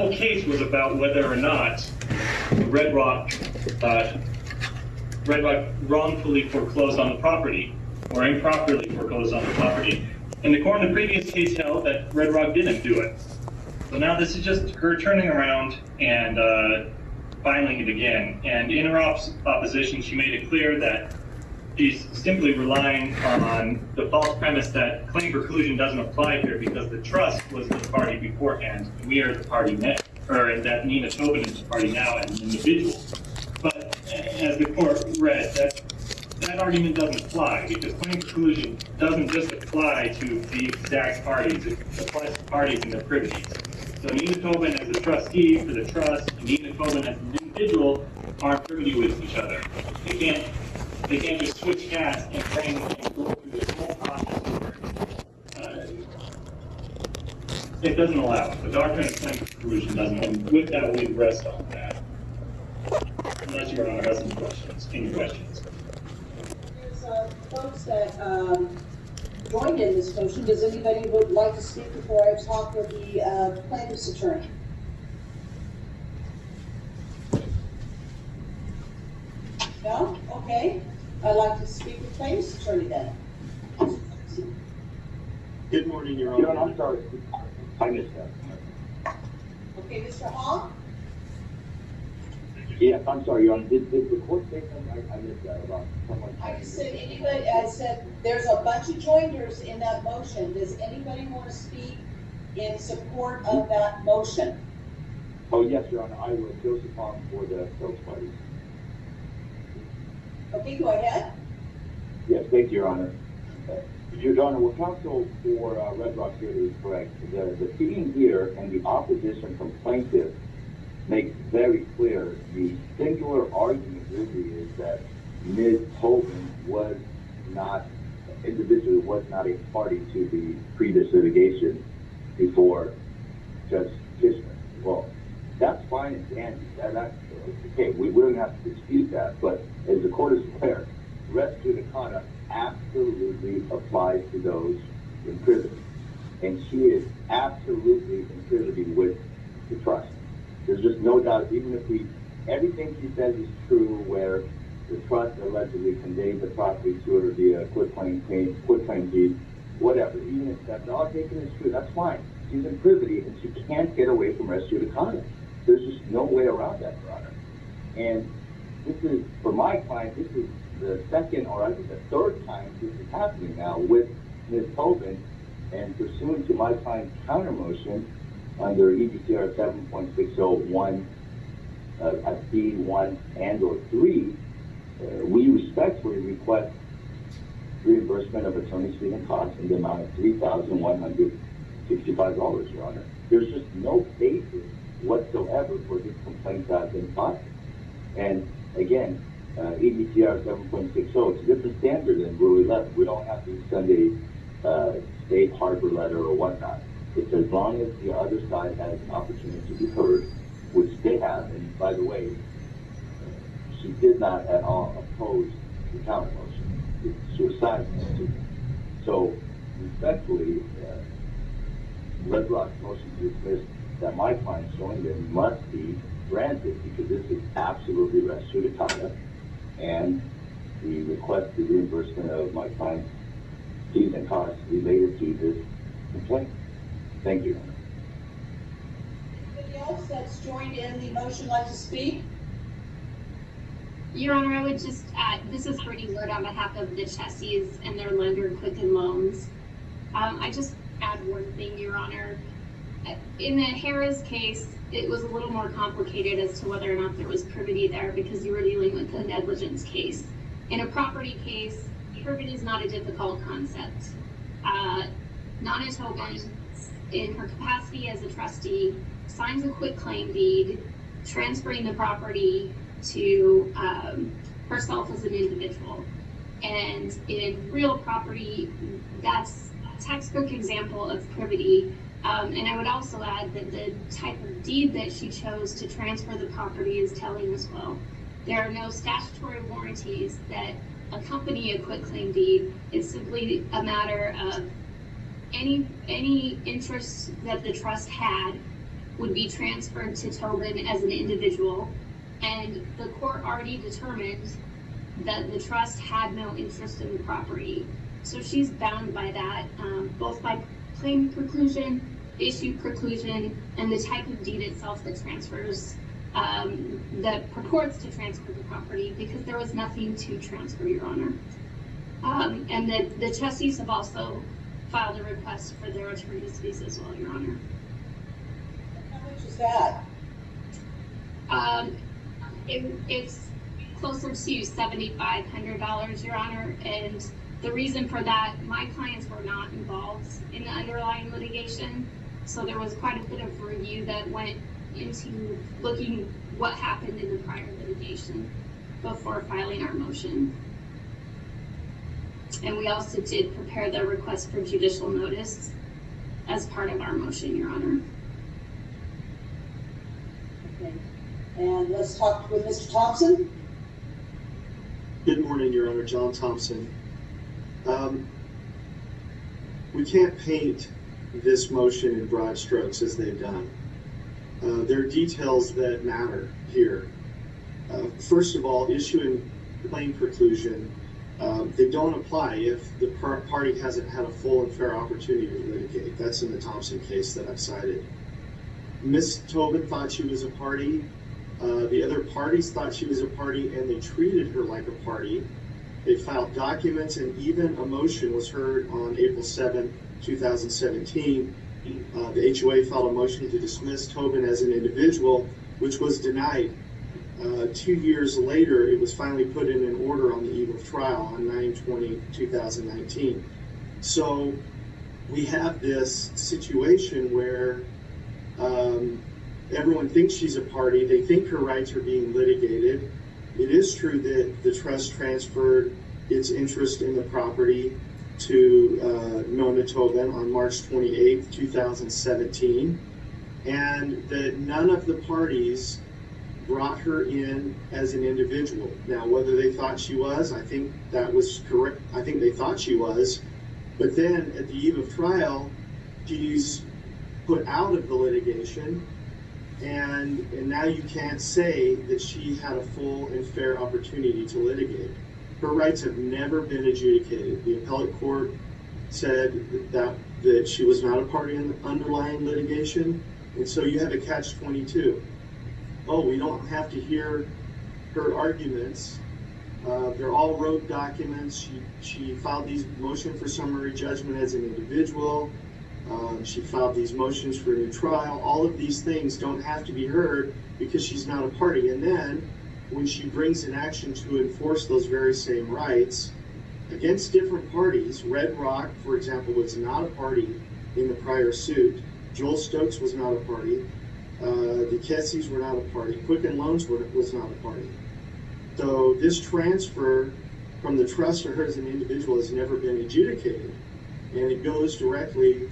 whole case was about whether or not Red Rock, uh, Red Rock wrongfully foreclosed on the property or improperly foreclosed on the property. And the court in the previous case held that Red Rock didn't do it. So now this is just her turning around and uh, filing it again. And in her op- opposition, she made it clear that she's simply relying on the false premise that claim preclusion doesn't apply here because the trust was the party beforehand. and We are the party now, or that Nina Tobin is the party now as an individual. But as the court read, that that argument doesn't apply because claim preclusion doesn't just apply to the exact parties. It applies to parties and their privities. So Nina Tobin as a trustee for the trust and Nina Tobin as an individual are privy with each other. They can't just and go through this whole process. Uh, it doesn't allow. The doctrine of claim preclusion doesn't. And with that, we rest on that. Unless Your Honor has some questions, any questions. There's uh, folks that um, joined in this motion. Does anybody would like to speak before I talk with the uh, plaintiff's attorney? No? Okay. I'd like to speak with plaintiff's attorney then. Good morning, Your John, Honor. I'm sorry, I missed that. Okay, Mr. Hall? Yes, I'm sorry, Your Honor, did, did the court say something, I, I missed that about someone? I just said anybody, I said, there's a bunch of joiners in that motion. Does anybody want to speak in support of that motion? Oh, yes, Your Honor, I will, Joseph Hong for the Stokes party. Okay, go ahead. Yes, thank you, Your Honor. Uh, Your Honor, what counsel for uh, Red Rock here is correct. The, the here and the opposition from plaintiff makes very clear the singular argument really is that Ms. Tobin was not, individually was not a party to the previous litigation before Judge Kishner. Well, that's fine and dandy. That, okay. We, don't have to dispute that. But as the court is aware, res judicata absolutely applies to those in privity. And she is absolutely in privity with the trust. There's just no doubt, even if we, everything she says is true where the trust allegedly conveyed the property to her via quitclaim, claim- quitclaim deed, whatever, even if that's all taken is true, that's fine. She's in privity and she can't get away from res judicata. There's just no way around that, Your Honor. And this is, for my client, this is the second or I think the third time this is happening now with Ms. Tobin and pursuant to my client's counter motion under E EDCR 7.601 uh, at B1 and or 3, uh, we respectfully request reimbursement of attorney's fee and costs in the amount of $3,165, Your Honor. There's just no basis whatsoever for this complaint to have been filed. And again, uh, EDCR 7.60, it's a different standard than Rule 11. We don't have to send a uh, safe harbor letter or whatnot. It's as long as the other side has an opportunity to be heard, which they have. And by the way, she did not at all oppose the counter motion. It's suicide. So respectfully, uh, Red Rock's motion to dismiss that my client joined in must be granted because this is absolutely res judicata. And we request the reimbursement of my client's fees and costs related to this complaint. Thank you. Anybody else that's joined in the motion like to speak? Your Honor, I would just add, this is Brittany Lord on behalf of the Chessies and their lender Quicken Loans. Um, I just add one thing, Your Honor. In the Harris case, it was a little more complicated as to whether or not there was privity there because you were dealing with a negligence case. In a property case, privity is not a difficult concept. Uh, Nana Tobin, in her capacity as a trustee, signs a quitclaim deed transferring the property to um, herself as an individual. And in real property, that's a textbook example of privity. Um, and I would also add that the type of deed that she chose to transfer the property is telling as well. There are no statutory warranties that accompany a quitclaim deed. It's simply a matter of any any interest that the trust had would be transferred to Tobin as an individual. And the court already determined that the trust had no interest in the property. So she's bound by that, um, both by claim preclusion, issue preclusion, and the type of deed itself that transfers, um, that purports to transfer the property, because there was nothing to transfer, Your Honor. Um, and the, the trustees have also filed a request for their attorney's fees as well, Your Honor. How much is that? Um, it, it's closer to seventy-five hundred dollars, Your Honor, and the reason for that, my clients were not involved in the underlying litigation, so there was quite a bit of review that went into looking what happened in the prior litigation before filing our motion. And we also did prepare the request for judicial notice as part of our motion, Your Honor. Okay. And let's talk with Mr. Thompson. Good morning, Your Honor. John Thompson. Um, We can't paint this motion in broad strokes as they've done. Uh, There are details that matter here. Uh, First of all, issuing claim preclusion, uh, they don't apply if the par- party hasn't had a full and fair opportunity to litigate. That's in the Thompson case that I've cited. Ms. Tobin thought she was a party. Uh, the other parties thought she was a party and they treated her like a party. They filed documents and even a motion was heard on April 7, 2017. Uh, the HOA filed a motion to dismiss Tobin as an individual, which was denied. Uh, two years later, it was finally put in an order on the eve of trial on 9 20, 2019. So we have this situation where um, everyone thinks she's a party. They think her rights are being litigated. It is true that the trust transferred its interest in the property to uh, Nona Tobin on March 28, 2017, and that none of the parties brought her in as an individual. Now, whether they thought she was, I think that was correct. I think they thought she was. But then at the eve of trial, she's put out of the litigation and, and now you can't say that she had a full and fair opportunity to litigate. Her rights have never been adjudicated. The appellate court said that, that she was not a party in the underlying litigation, and so you have a catch twenty-two. Oh, we don't have to hear her arguments. Uh, they're all road documents. She, she filed these motion for summary judgment as an individual. Um, she filed these motions for a new trial. All of these things don't have to be heard because she's not a party. And then, when she brings an action to enforce those very same rights against different parties, Red Rock, for example, was not a party in the prior suit. Joel Stokes was not a party. Uh, the Kessies were not a party. Quicken Loans were, was not a party. So this transfer from the trust to her as an individual has never been adjudicated. And it goes directly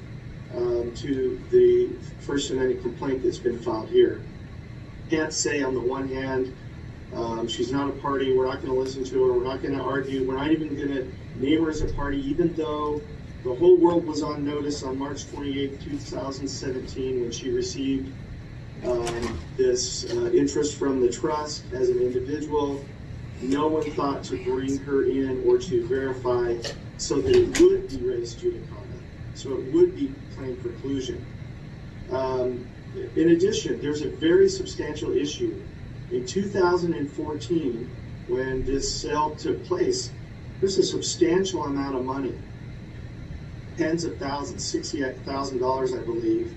um, to the First Amendment complaint that's been filed here. Can't say on the one hand, um, she's not a party, we're not going to listen to her, we're not going to argue, we're not even going to name her as a party, even though the whole world was on notice on March 28, 2017, when she received um, this uh, interest from the trust as an individual. No one thought to bring her in or to verify so that it would be res judicata, so it would be claim preclusion. Um, in addition, there's a very substantial issue. In 2014, when this sale took place, there's a substantial amount of money, tens of thousands, $60,000, I believe,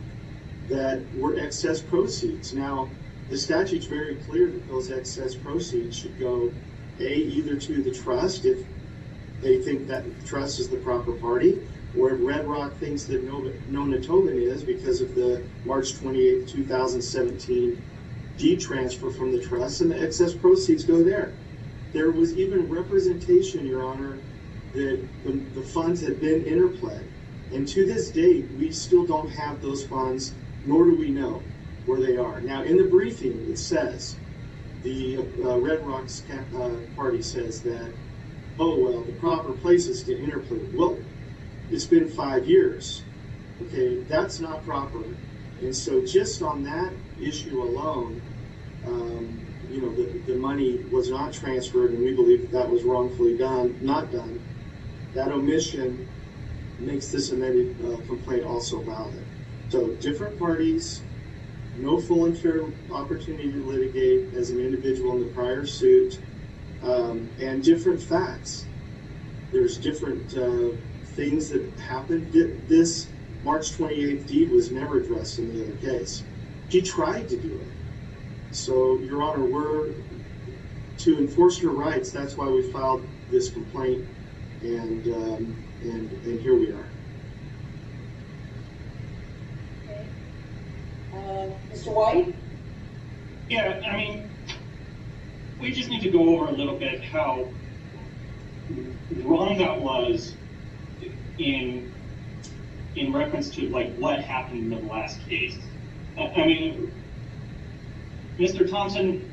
that were excess proceeds. Now, the statute's very clear that those excess proceeds should go, A, either to the trust if they think that the trust is the proper party, if Red Rock thinks that Nova- Nona Tobin is because of the March 28, 2017 deed transfer from the trust, and the excess proceeds go there. There was even representation, Your Honor, that the, the funds had been interpled. And to this date, we still don't have those funds, nor do we know where they are. Now, in the briefing, it says, the uh, Red Rocks uh, party says that, oh, well, the proper places to interplead. Well, it's been five years. Okay, that's not proper. And so just on that issue alone, um, you know, the, the money was not transferred and we believe that that was wrongfully done, not done. That omission makes this amended uh, complaint also valid. So different parties, no full and fair opportunity to litigate as an individual in the prior suit, um, and different facts. There's different uh, things that happened. This March 28th deed was never addressed in the other case. She tried to do it. So, Your Honor, we're to enforce her rights. That's why we filed this complaint, and um, and and here we are. Okay. Uh, Mr. White? Yeah, I mean, we just need to go over a little bit how wrong that was in in reference to like what happened in the last case. I, mean, Mr. Thompson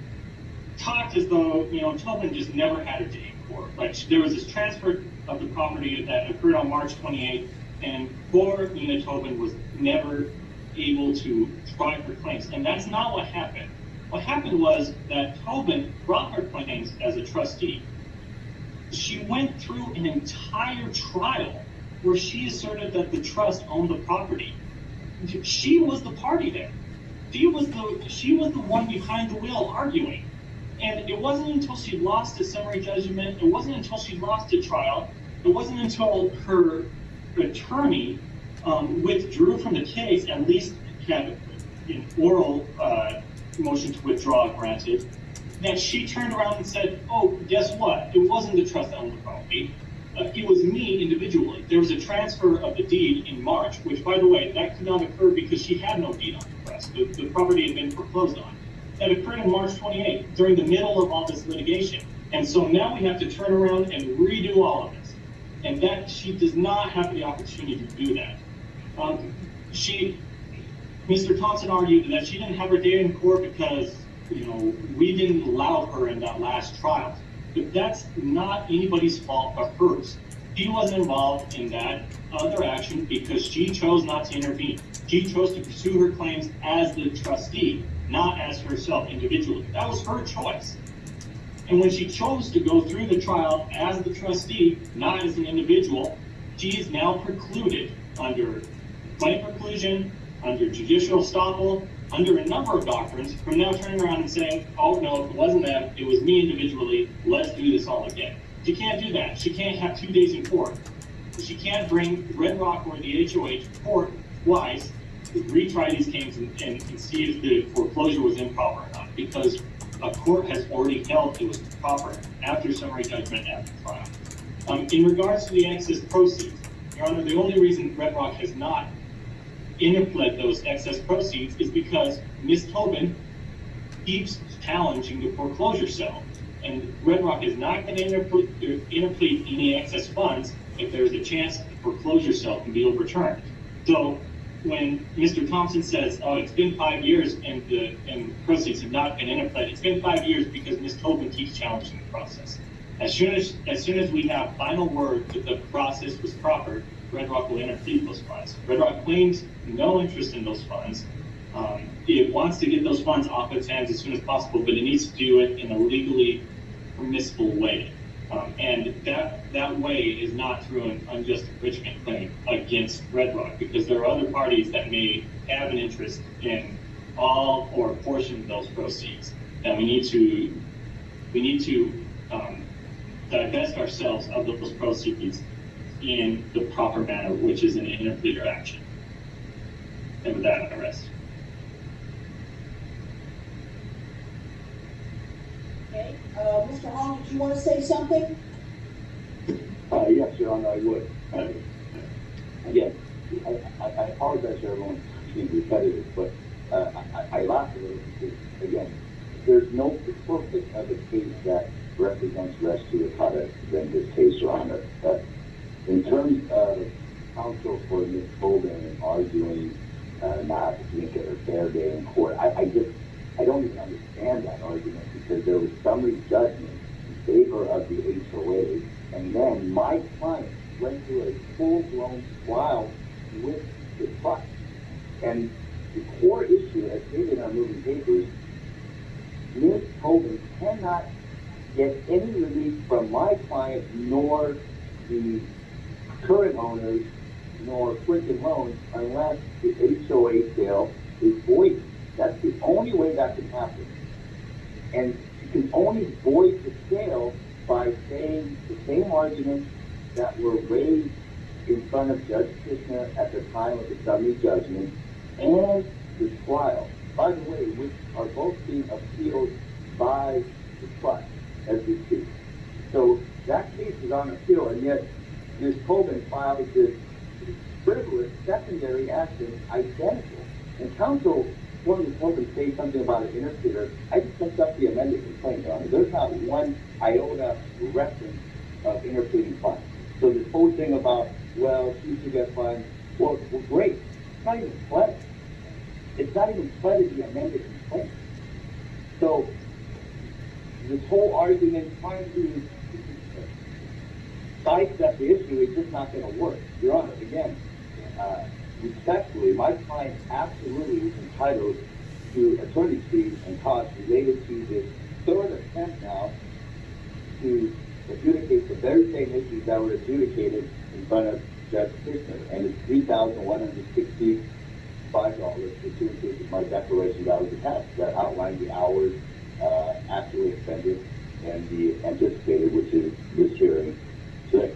talked as though you know Tobin just never had a day in court. Like there was this transfer of the property that occurred on March 28th, and poor Nina Tobin was never able to try her claims, and that's not what happened. What happened was that Tobin brought her claims as a trustee. She went through an entire trial where she asserted that the trust owned the property. She was the party there. She was the she was the one behind the wheel arguing. And it wasn't until she lost a summary judgment, it wasn't until she lost a trial, it wasn't until her attorney um, withdrew from the case, at least had an oral uh, motion to withdraw granted, that she turned around and said, oh, guess what? It wasn't the trust that owned the property. It was me individually. There was a transfer of the deed in March, which, by the way, that could not occur because she had no deed on the press. The, the property had been foreclosed on. That occurred on March 28th, during the middle of all this litigation. And so now we have to turn around and redo all of this. And that she does not have the opportunity to do that. Um, she, Mr. Thompson argued that she didn't have her day in court because, you know, we didn't allow her in that last trial. That's not anybody's fault but hers. She wasn't involved in that other action because she chose not to intervene. She chose to pursue her claims as the trustee, not as herself individually. That was her choice. And when she chose to go through the trial as the trustee, not as an individual, she is now precluded under claim preclusion, under judicial estoppel, under a number of doctrines from now turning around and saying, oh no, it wasn't them, it was me individually, let's do this all again. She can't do that. She can't have two days in court. She can't bring Red Rock or the HOH court twice, to retry these cases and, and, and see if the foreclosure was improper or not, because a court has already held it was proper after summary judgment after trial. Um, in regards to the excess proceeds, Your Honor, the only reason Red Rock has not interpled those excess proceeds is because Ms. Tobin keeps challenging the foreclosure sale. And Red Rock is not going to interplead, any excess funds if there's a chance the foreclosure sale can be overturned. So when Mr. Thompson says, oh, it's been five years and the and proceeds have not been interpled, it's been five years because Ms. Tobin keeps challenging the process. As soon as, as soon as we have final word that the process was proper, Red Rock will interplead those funds. Red Rock claims no interest in those funds. Um, it wants to get those funds off its hands as soon as possible, but it needs to do it in a legally permissible way. Um, and that, that way is not through an unjust enrichment claim against Red Rock, because there are other parties that may have an interest in all or a portion of those proceeds. And we need to, we need to, um, divest ourselves of those proceeds in the proper manner, which is an interpleader action. And with that, I rest. Okay, uh, Mr. Hong, did you want to say something? Uh, yes, Your Honor, I would. Uh, Again, I, I, I apologize to everyone for being repetitive, but, uh, I, I laugh a little because, again, there's no perfect of a case that represents res judicata than this case, Your Honor. Uh, in terms of counsel for Ms. Hogan arguing, uh, not to get her fair day in court, I, just, I don't even understand that argument because there was summary judgment in favor of the HOA, and then my client went through a full-blown trial with the trust. And the core issue, as stated in our moving papers, Ms. Tobin cannot get any relief from my client nor the current owners nor Quicken Loans unless the HOA sale is voided. That's the only way that can happen. And you can only void the sale by saying the same arguments that were raised in front of Judge Kishner at the time of the summary judgment and the trial, by the way, which are both being appealed by the trust as we speak. So that case is on appeal, and yet Ms. Tobin filed this frivolous secondary action identical. And counsel wanted to Tobin say something about an interpleader. I just looked up the amended complaint, Your Honor. There's not one iota reference of interpleading funds. So this whole thing about, well, she should get funds, well, great. It's not even pled. It's not even pled the amended complaint. So this whole argument trying to sidestep the issue is just not going to work. Your Honor, again, uh, respectfully, my client absolutely is entitled to attorney's fees and costs related to this third attempt now to adjudicate the very same issues that were adjudicated in front of Judge Kishner. And it's three thousand one hundred sixty-five dollars pursuant to my declaration that was attached that outlined the hours uh, actually expended and the anticipated, which is this hearing today.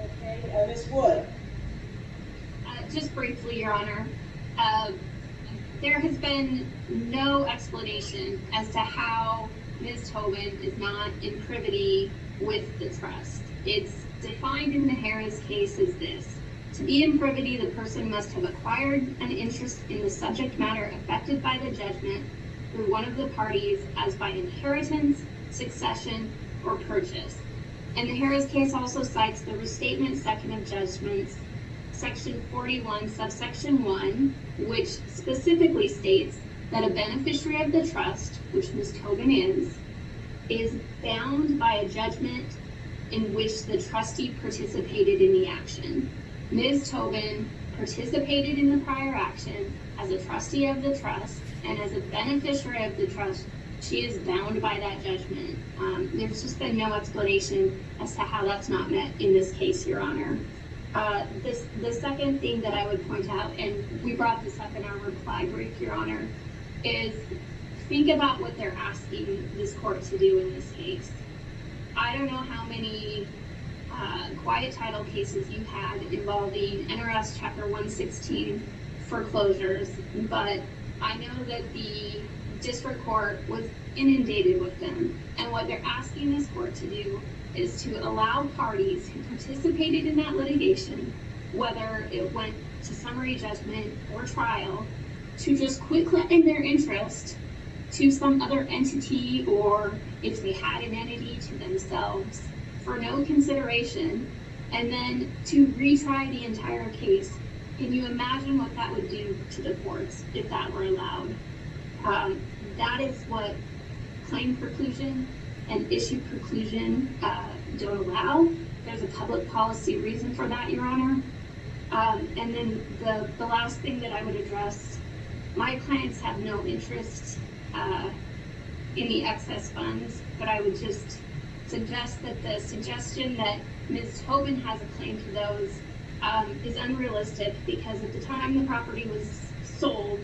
Okay, uh, Ms. Wood? Uh, just briefly, Your Honor, uh, there has been no explanation as to how Ms. Tobin is not in privity with the trust. It's defined in the Harris case as this. To be in privity, the person must have acquired an interest in the subject matter affected by the judgment through one of the parties as by inheritance, succession, or purchase. And the Harris case also cites the restatement second of judgments, section forty-one subsection one, which specifically states that a beneficiary of the trust, which Ms. Tobin is, is bound by a judgment in which the trustee participated in the action. Ms. Tobin participated in the prior action as a trustee of the trust, and as a beneficiary of the trust, she is bound by that judgment. Um, there's just been no explanation as to how that's not met in this case, Your Honor. Uh, this, the second thing that I would point out, and we brought this up in our reply brief, Your Honor, is think about what they're asking this court to do in this case. I don't know how many uh, quiet title cases you had involving NRS Chapter 116 foreclosures, but I know that the district court was inundated with them. And what they're asking this court to do is to allow parties who participated in that litigation, whether it went to summary judgment or trial, to just quit claiming their interest to some other entity or if they had an entity to themselves for no consideration and then to retry the entire case. Can you imagine what that would do to the courts if that were allowed? Um, that is what claim preclusion and issue preclusion uh, don't allow. There's a public policy reason for that, Your Honor. Um, and then the, the last thing that I would address, my clients have no interest uh, in the excess funds, but I would just suggest that the suggestion that Ms. Tobin has a claim to those um, is unrealistic because at the time the property was sold,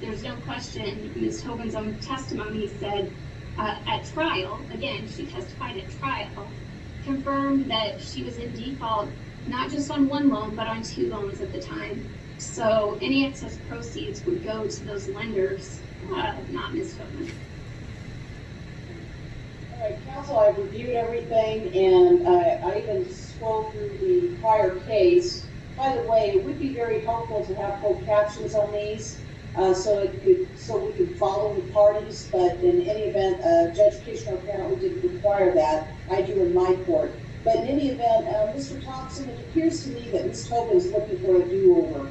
there's no question, Ms. Tobin's own testimony said uh, at trial, again, she testified at trial, confirmed that she was in default not just on one loan, but on two loans at the time. So any excess proceeds would go to those lenders, uh, not Ms. Tobin. All right, counsel, I've reviewed everything, and I, I even scrolled through the prior case. By the way, it would be very helpful to have full captions on these, uh, so it could, so we could follow the parties, but in any event, uh, Judge Kishner apparently didn't require that. I do in my court. But in any event, uh, Mr. Thompson, it appears to me that Ms. Tobin is looking for a do-over.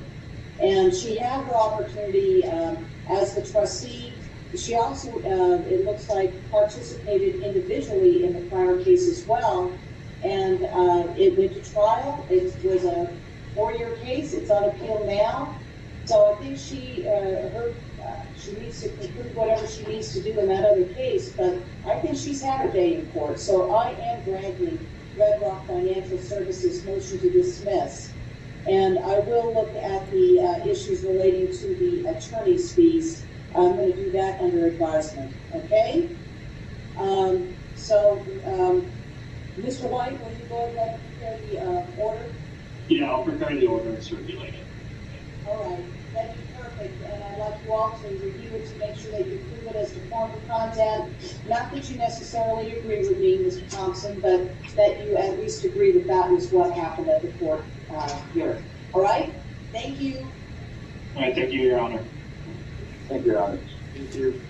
And she had her opportunity, um, as the trustee. She also, uh, it looks like, participated individually in the prior case as well. And, uh, it went to trial. It was a four-year case, it's on appeal now. So I think she, uh, her, she needs to conclude whatever she needs to do in that other case, but I think she's had her day in court. So I am granting Red Rock Financial Services motion to dismiss. And I will look at the, uh, issues relating to the attorney's fees. I'm gonna do that under advisement, okay? Um, so, um, Mr. White, will you go ahead and prepare the, uh, order? Yeah, I'll prepare the order and circulate it. All right, that'd be perfect, and I'd like you all to review it to make sure that you approve it as the form of content. Not that you necessarily agree with me, Mr. Thompson, but that you at least agree that that was what happened at the court, uh, hearing. All right? Thank you. All right, thank you, Your Honor. Thank you, Your Honor. Thank you.